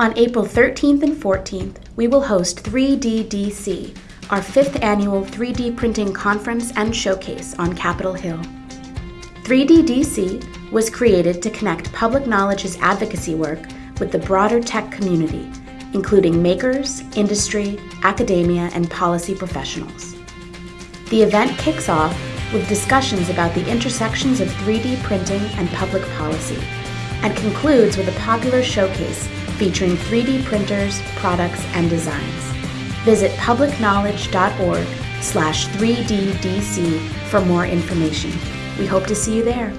On April 13th and 14th, we will host 3DDC, our fifth annual 3D printing conference and showcase on Capitol Hill. 3DDC was created to connect public knowledge's advocacy work with the broader tech community, including makers, industry, academia, and policy professionals. The event kicks off with discussions about the intersections of 3D printing and public policy, and concludes with a popular showcase featuring 3D printers, products, and designs. Visit publicknowledge.org slash 3DDC for more information. We hope to see you there.